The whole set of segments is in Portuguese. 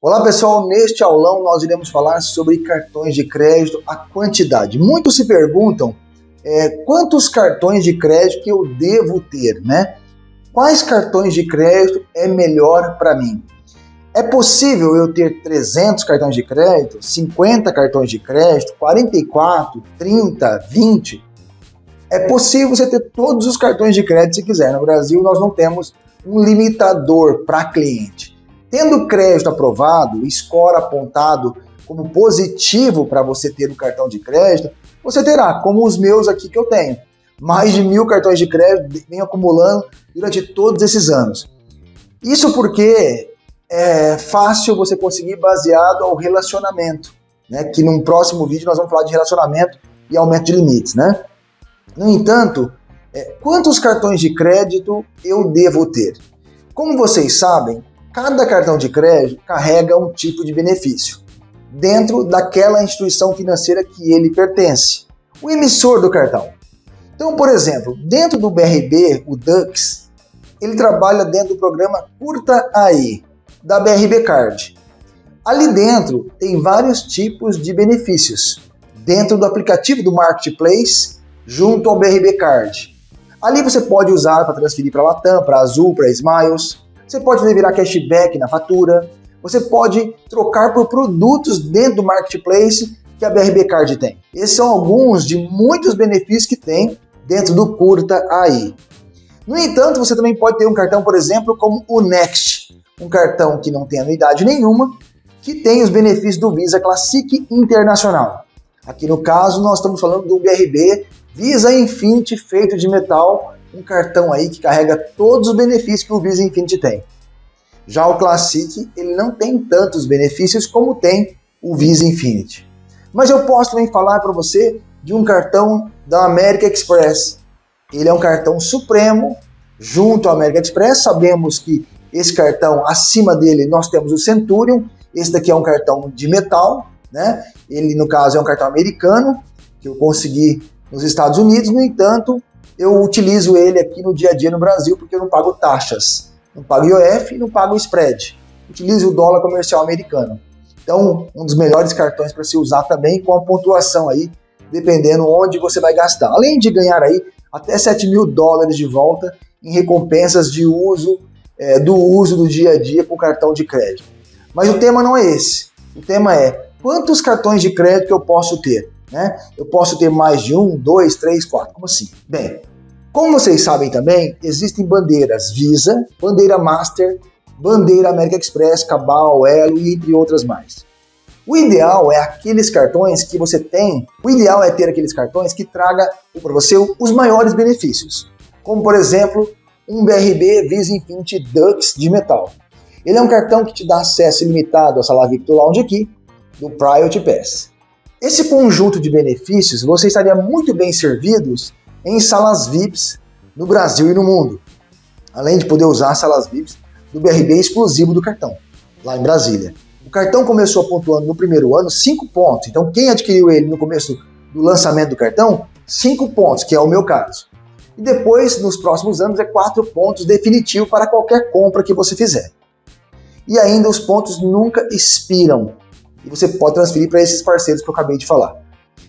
Olá pessoal, neste aulão nós iremos falar sobre cartões de crédito, a quantidade. Muitos se perguntam é, quantos cartões de crédito que eu devo ter, né? Quais cartões de crédito é melhor para mim? É possível eu ter 300 cartões de crédito, 50 cartões de crédito, 44, 30, 20? É possível você ter todos os cartões de crédito se quiser. No Brasil nós não temos um limitador para cliente. Tendo crédito aprovado, score apontado como positivo para você ter o um cartão de crédito, você terá, como os meus aqui que eu tenho, mais de mil cartões de crédito vem acumulando durante todos esses anos. Isso porque é fácil você conseguir baseado ao relacionamento, né? Que num próximo vídeo nós vamos falar de relacionamento e aumento de limites, né? No entanto, é, quantos cartões de crédito eu devo ter? Como vocês sabem, Cada cartão de crédito carrega um tipo de benefício dentro daquela instituição financeira que ele pertence, o emissor do cartão. Então, por exemplo, dentro do BRB, o Dux, ele trabalha dentro do programa Curta Aí, da BRB Card. Ali dentro tem vários tipos de benefícios, dentro do aplicativo do Marketplace, junto ao BRB Card. Ali você pode usar para transferir para Latam, para Azul, para Smiles, você pode virar cashback na fatura, você pode trocar por produtos dentro do marketplace que a BRB Card tem. Esses são alguns de muitos benefícios que tem dentro do Curta aí. No entanto, você também pode ter um cartão, por exemplo, como o Next, um cartão que não tem anuidade nenhuma, que tem os benefícios do Visa Classic Internacional. Aqui no caso, nós estamos falando do BRB Visa Infinity feito de metal um cartão aí que carrega todos os benefícios que o Visa Infinity tem. Já o Classic, ele não tem tantos benefícios como tem o Visa Infinity. Mas eu posso também falar para você de um cartão da American Express. Ele é um cartão supremo junto ao American Express. Sabemos que esse cartão, acima dele, nós temos o Centurion. Esse daqui é um cartão de metal, né? Ele, no caso, é um cartão americano, que eu consegui nos Estados Unidos. No entanto, eu utilizo ele aqui no dia a dia no Brasil porque eu não pago taxas. Não pago IOF e não pago spread. Utilizo o dólar comercial americano. Então, um dos melhores cartões para se usar também com a pontuação aí, dependendo onde você vai gastar. Além de ganhar aí até 7 mil dólares de volta em recompensas de uso, é, do uso do dia a dia com cartão de crédito. Mas o tema não é esse. O tema é quantos cartões de crédito eu posso ter? Né? Eu posso ter mais de um, dois, três, quatro. Como assim? Bem, como vocês sabem também, existem bandeiras Visa, bandeira Master, bandeira American Express, Cabal, Elo e entre outras mais. O ideal é aqueles cartões que você tem, o ideal é ter aqueles cartões que traga para você os maiores benefícios, como por exemplo um BRB Visa Infinity Dux de metal. Ele é um cartão que te dá acesso ilimitado ao Sala Victor Lounge aqui, do Priority Pass. Esse conjunto de benefícios você estaria muito bem servidos em salas VIPs no Brasil e no mundo, além de poder usar salas VIPs do BRB exclusivo do cartão, lá em Brasília. O cartão começou pontuando no primeiro ano 5 pontos, então quem adquiriu ele no começo do lançamento do cartão, 5 pontos, que é o meu caso. E depois, nos próximos anos, é 4 pontos definitivo para qualquer compra que você fizer. E ainda os pontos nunca expiram, e você pode transferir para esses parceiros que eu acabei de falar.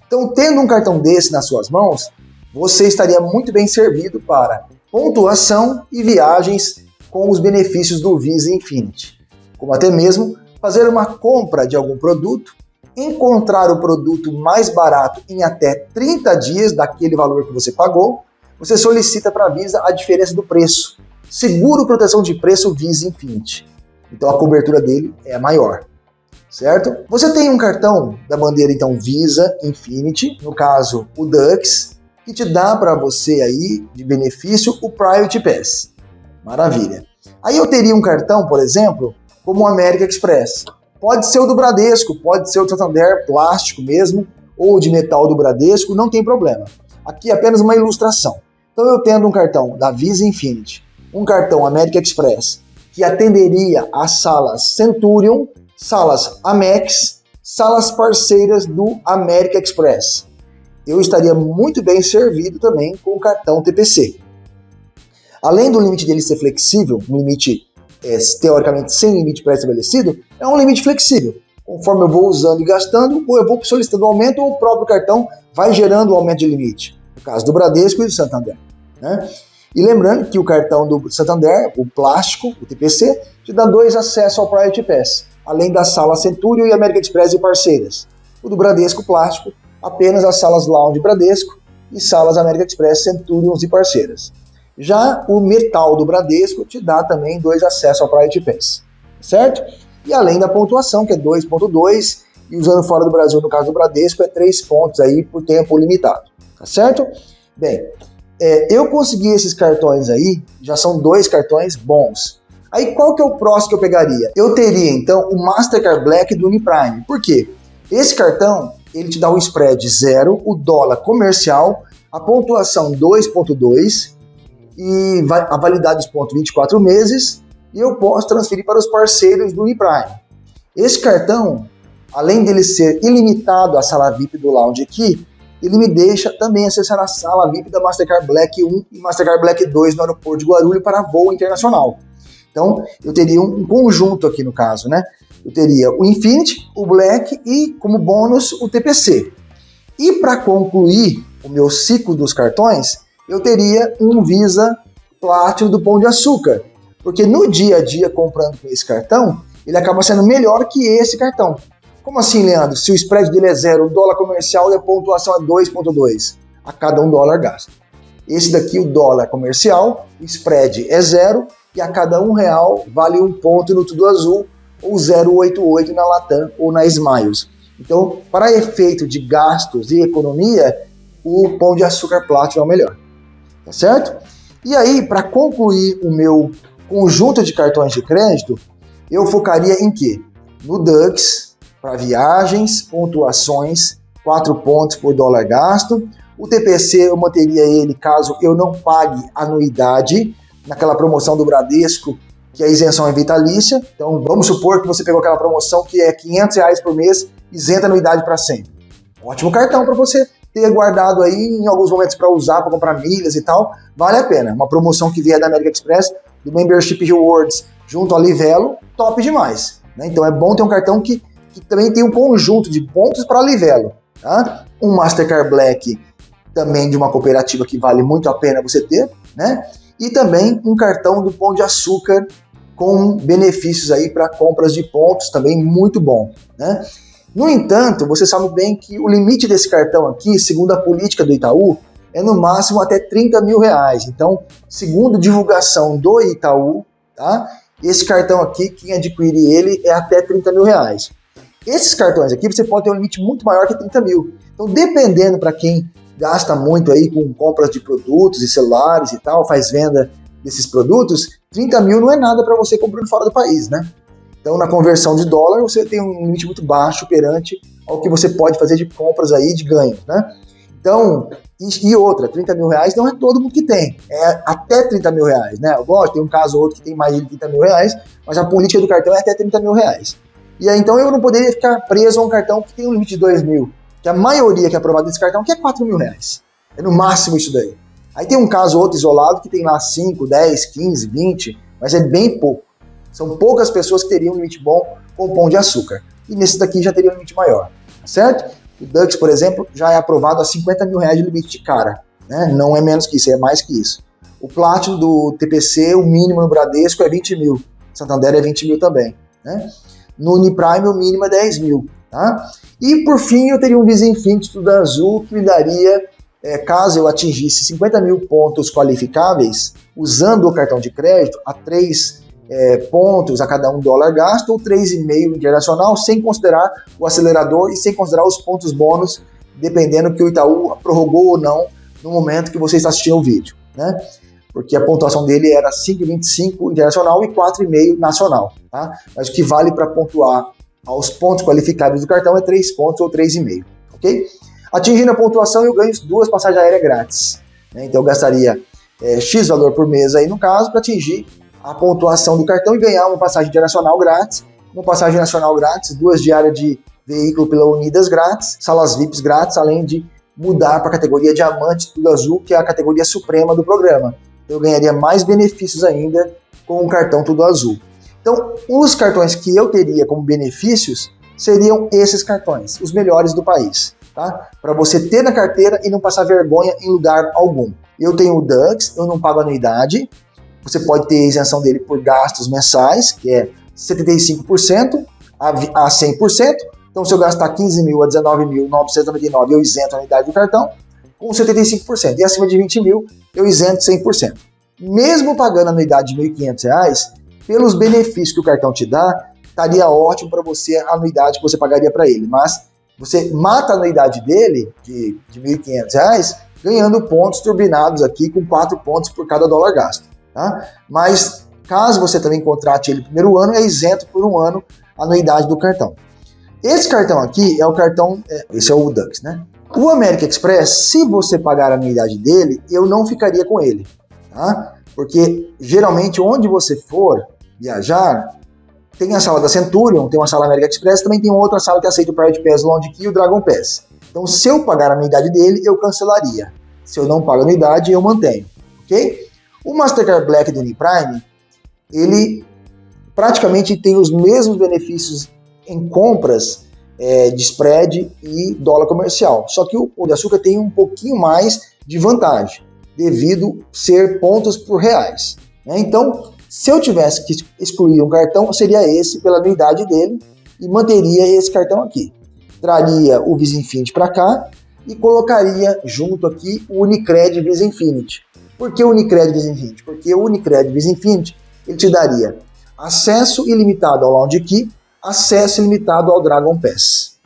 Então, tendo um cartão desse nas suas mãos, você estaria muito bem servido para pontuação e viagens com os benefícios do Visa Infinity, como até mesmo fazer uma compra de algum produto, encontrar o produto mais barato em até 30 dias daquele valor que você pagou, você solicita para a Visa a diferença do preço. Seguro proteção de preço Visa Infinity. Então a cobertura dele é maior certo? Você tem um cartão da bandeira então Visa Infinity, no caso o Dux, que te dá para você aí de benefício o Private Pass. Maravilha. Aí eu teria um cartão, por exemplo, como o American Express. Pode ser o do Bradesco, pode ser o Santander plástico mesmo, ou de metal do Bradesco, não tem problema. Aqui é apenas uma ilustração. Então eu tendo um cartão da Visa Infinity, um cartão American Express, que atenderia às salas Centurion, salas Amex, salas parceiras do American Express. Eu estaria muito bem servido também com o cartão TPC. Além do limite dele ser flexível, um limite é, teoricamente sem limite pré-estabelecido, é um limite flexível. Conforme eu vou usando e gastando, ou eu vou solicitando aumento, ou o próprio cartão vai gerando o um aumento de limite. No caso do Bradesco e do Santander. Né? E lembrando que o cartão do Santander, o plástico, o TPC, te dá dois acessos ao Priority Pass, além da sala Centúrio e América Express e parceiras. O do Bradesco plástico, apenas as salas Lounge Bradesco e salas América Express, Centurions e parceiras. Já o metal do Bradesco te dá também dois acessos ao Priority Pass, certo? E além da pontuação, que é 2.2, e usando fora do Brasil, no caso do Bradesco, é 3 pontos aí por tempo limitado, tá certo? Bem, é, eu consegui esses cartões aí, já são dois cartões bons. Aí qual que é o próximo que eu pegaria? Eu teria então o Mastercard Black do Uniprime. Por quê? Esse cartão, ele te dá o spread zero, o dólar comercial, a pontuação 2.2 e a validade dos pontos 24 meses e eu posso transferir para os parceiros do Uniprime. Esse cartão, além dele ser ilimitado a sala VIP do lounge aqui, ele me deixa também acessar a sala VIP da Mastercard Black 1 e Mastercard Black 2 no aeroporto de Guarulhos para voo internacional. Então, eu teria um conjunto aqui no caso, né? Eu teria o Infinity, o Black e, como bônus, o TPC. E para concluir o meu ciclo dos cartões, eu teria um Visa Platinum do Pão de Açúcar. Porque no dia a dia, comprando com esse cartão, ele acaba sendo melhor que esse cartão. Como assim, Leandro? Se o spread dele é zero, o dólar comercial e a pontuação é 2,2 a cada um dólar gasto. Esse daqui, o dólar comercial, o spread é zero e a cada um real vale um ponto no Tudo Azul ou 0,88 na Latam ou na Smiles. Então, para efeito de gastos e economia, o Pão de Açúcar Platinum é o melhor. Tá certo? E aí, para concluir o meu conjunto de cartões de crédito, eu focaria em quê? No Dux, para viagens, pontuações, 4 pontos por dólar gasto. O TPC eu manteria ele caso eu não pague anuidade naquela promoção do Bradesco, que a isenção é vitalícia. Então vamos supor que você pegou aquela promoção que é 500 reais por mês, isenta anuidade para sempre. Ótimo cartão para você ter guardado aí em alguns momentos para usar, para comprar milhas e tal, vale a pena. Uma promoção que vier da American Express, do Membership Rewards, junto ao Livelo, top demais. Né? Então é bom ter um cartão que que também tem um conjunto de pontos para livelo. Tá? Um Mastercard Black também de uma cooperativa que vale muito a pena você ter, né? E também um cartão do Pão de Açúcar com benefícios aí para compras de pontos também muito bom, né? No entanto, você sabe bem que o limite desse cartão aqui, segundo a política do Itaú, é no máximo até 30 mil reais. Então, segundo divulgação do Itaú, tá? Esse cartão aqui, quem adquirir ele é até 30 mil reais. Esses cartões aqui você pode ter um limite muito maior que 30 mil. Então, dependendo para quem gasta muito aí com compras de produtos e celulares e tal, faz venda desses produtos, 30 mil não é nada para você comprando fora do país, né? Então, na conversão de dólar, você tem um limite muito baixo perante ao que você pode fazer de compras aí, de ganhos, né? Então, e, outra, 30 mil reais não é todo mundo que tem, é até 30 mil reais, né? Eu gosto, tem um caso ou outro que tem mais de 30 mil reais, mas a política do cartão é até 30 mil reais. E aí, então eu não poderia ficar preso a um cartão que tem um limite de 2 mil. Que a maioria que é aprovada desse cartão que é 4 mil reais. É no máximo isso daí. Aí tem um caso ou outro isolado que tem lá 5, 10, 15, 20, mas é bem pouco. São poucas pessoas que teriam um limite bom com pão de açúcar. E nesse daqui já teria um limite maior, certo? O Dux, por exemplo, já é aprovado a 50 mil reais de limite de cara. Né? Não é menos que isso, é mais que isso. O Platinum do TPC, o mínimo no Bradesco é 20 mil. Santander é 20 mil também. Né? No Uniprime, o mínimo é 10 mil. Tá? E por fim, eu teria um Infinity Tudo Azul que me daria, é, caso eu atingisse 50 mil pontos qualificáveis, usando o cartão de crédito, a 3 é, pontos a cada um dólar gasto, ou 3,5 internacional, sem considerar o acelerador e sem considerar os pontos bônus, dependendo que o Itaú prorrogou ou não no momento que você está assistindo o vídeo. Né? porque a pontuação dele era 5,25 internacional e 4,5 nacional. Tá? Mas o que vale para pontuar aos pontos qualificados do cartão é 3 pontos ou 3,5. Ok? Atingindo a pontuação, eu ganho duas passagens aéreas grátis. Né? Então eu gastaria é, X valor por mês aí no caso para atingir a pontuação do cartão e ganhar uma passagem internacional grátis, uma passagem nacional grátis, duas diárias de veículo pela Unidas grátis, salas VIPs grátis, além de mudar para a categoria Diamante Tudo Azul, que é a categoria suprema do programa eu ganharia mais benefícios ainda com o cartão Tudo Azul. Então, os cartões que eu teria como benefícios seriam esses cartões, os melhores do país, tá? Para você ter na carteira e não passar vergonha em lugar algum. Eu tenho o Dux, eu não pago anuidade, você pode ter isenção dele por gastos mensais, que é 75% a 100%. Então, se eu gastar 15 mil a 19.999, eu isento a anuidade do cartão com 75%. E acima de 20 mil, eu isento 100%. Mesmo pagando a anuidade de R$ 1.500, pelos benefícios que o cartão te dá, estaria ótimo para você a anuidade que você pagaria para ele. Mas você mata a anuidade dele, de, de R$ 1.500, ganhando pontos turbinados aqui com 4 pontos por cada dólar gasto. Tá? Mas caso você também contrate ele no primeiro ano, é isento por um ano a anuidade do cartão. Esse cartão aqui é o cartão, é, esse é o Dux, né? O American Express, se você pagar a anuidade dele, eu não ficaria com ele, tá? Porque geralmente onde você for viajar, tem a sala da Centurion, tem uma sala American Express, também tem outra sala que aceita o Private Pass Lounge Key e o Dragon Pass. Então, se eu pagar a anuidade dele, eu cancelaria. Se eu não pago a anuidade, eu mantenho, ok? O Mastercard Black do Uniprime, ele praticamente tem os mesmos benefícios em compras é, de spread e dólar comercial. Só que o, o de açúcar tem um pouquinho mais de vantagem, devido ser pontos por reais. Né? Então, se eu tivesse que excluir um cartão, seria esse pela anuidade dele e manteria esse cartão aqui. Traria o Visa Infinity para cá e colocaria junto aqui o Unicred Visa Infinity. Por que o Unicred Visa Infinity? Porque o Unicred Visa Infinity ele te daria acesso ilimitado ao Lounge Key acesso ilimitado ao Dragon Pass.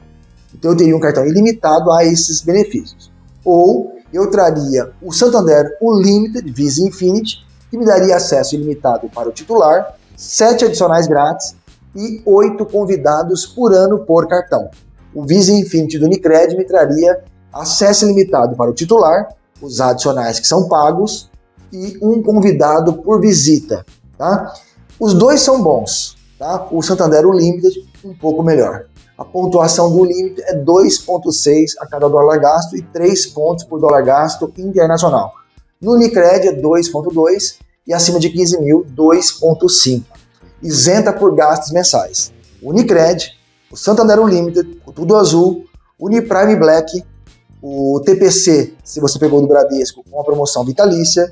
Então eu teria um cartão ilimitado a esses benefícios. Ou eu traria o Santander Unlimited Visa Infinity, que me daria acesso ilimitado para o titular, sete adicionais grátis e oito convidados por ano por cartão. O Visa Infinity do Unicred me traria acesso ilimitado para o titular, os adicionais que são pagos e um convidado por visita. Tá? Os dois são bons, Tá? O Santander Unlimited um pouco melhor. A pontuação do limite é 2,6 a cada dólar gasto e 3 pontos por dólar gasto internacional. No Unicred é 2,2 e acima de 15 mil, 2,5. Isenta por gastos mensais. O Unicred, o Santander Unlimited, o Tudo Azul, o Uniprime Black, o TPC, se você pegou do Bradesco, com a promoção vitalícia,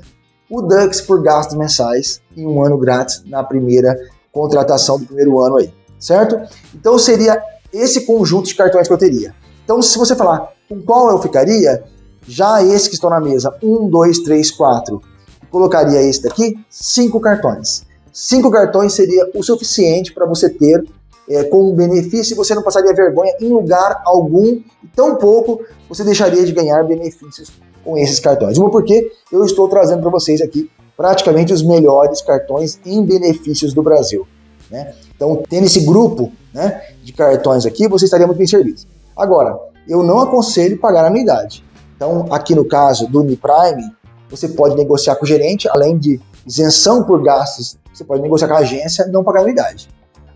o Dux por gastos mensais e um ano grátis na primeira contratação do primeiro ano aí, certo? Então seria esse conjunto de cartões que eu teria. Então se você falar com qual eu ficaria, já esse que estão na mesa, um, dois, três, quatro, colocaria esse daqui, cinco cartões. Cinco cartões seria o suficiente para você ter é, como benefício e você não passaria vergonha em lugar algum, tão pouco você deixaria de ganhar benefícios com esses cartões. Uma porque eu estou trazendo para vocês aqui praticamente os melhores cartões em benefícios do Brasil. Né? Então, tendo esse grupo né, de cartões aqui, você estaria muito bem servido. Agora, eu não aconselho pagar anuidade. Então, aqui no caso do Uniprime, você pode negociar com o gerente, além de isenção por gastos, você pode negociar com a agência não pagar anuidade.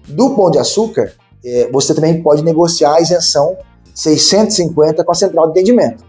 Do Pão de Açúcar, é, você também pode negociar a isenção 650 com a central de atendimento.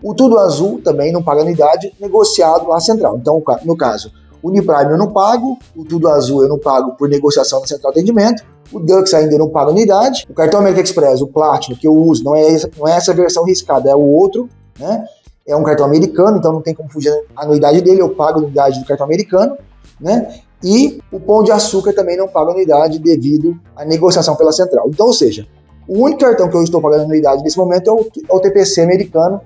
O Tudo Azul também não paga anuidade, negociado à central. Então, no caso, o Uniprime eu não pago, o Tudo Azul eu não pago por negociação na central de atendimento, o Dux ainda não paga unidade, o cartão American Express, o Platinum, que eu uso, não é, essa, não é essa versão riscada, é o outro, né? É um cartão americano, então não tem como fugir a anuidade dele, eu pago a anuidade do cartão americano, né? E o Pão de Açúcar também não paga anuidade devido à negociação pela central. Então, ou seja, o único cartão que eu estou pagando anuidade nesse momento é o, é o TPC americano,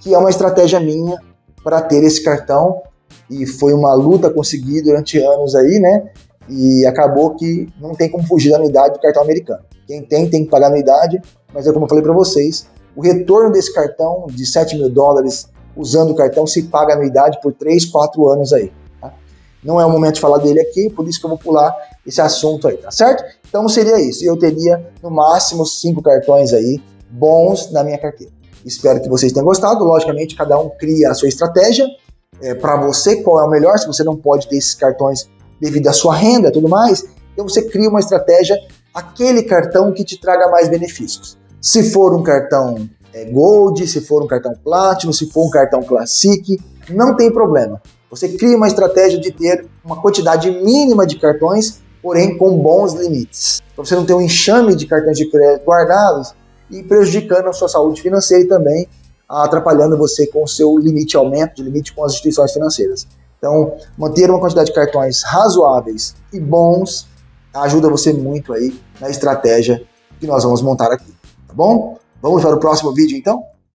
que é uma estratégia minha para ter esse cartão e foi uma luta conseguir durante anos aí, né? E acabou que não tem como fugir da anuidade do cartão americano. Quem tem, tem que pagar anuidade, mas é como eu falei para vocês, o retorno desse cartão de 7 mil dólares usando o cartão se paga anuidade por 3, 4 anos aí. Tá? Não é o momento de falar dele aqui, por isso que eu vou pular esse assunto aí, tá certo? Então seria isso. Eu teria no máximo 5 cartões aí bons na minha carteira. Espero que vocês tenham gostado. Logicamente, cada um cria a sua estratégia é, para você, qual é o melhor. Se você não pode ter esses cartões devido à sua renda e tudo mais, então você cria uma estratégia, aquele cartão que te traga mais benefícios. Se for um cartão é, Gold, se for um cartão Platinum, se for um cartão Classic, não tem problema. Você cria uma estratégia de ter uma quantidade mínima de cartões porém com bons limites. Para você não ter um enxame de cartões de crédito guardados e prejudicando a sua saúde financeira e também atrapalhando você com o seu limite, aumento de limite com as instituições financeiras. Então, manter uma quantidade de cartões razoáveis e bons ajuda você muito aí na estratégia que nós vamos montar aqui, bom? Vamos para o próximo vídeo então?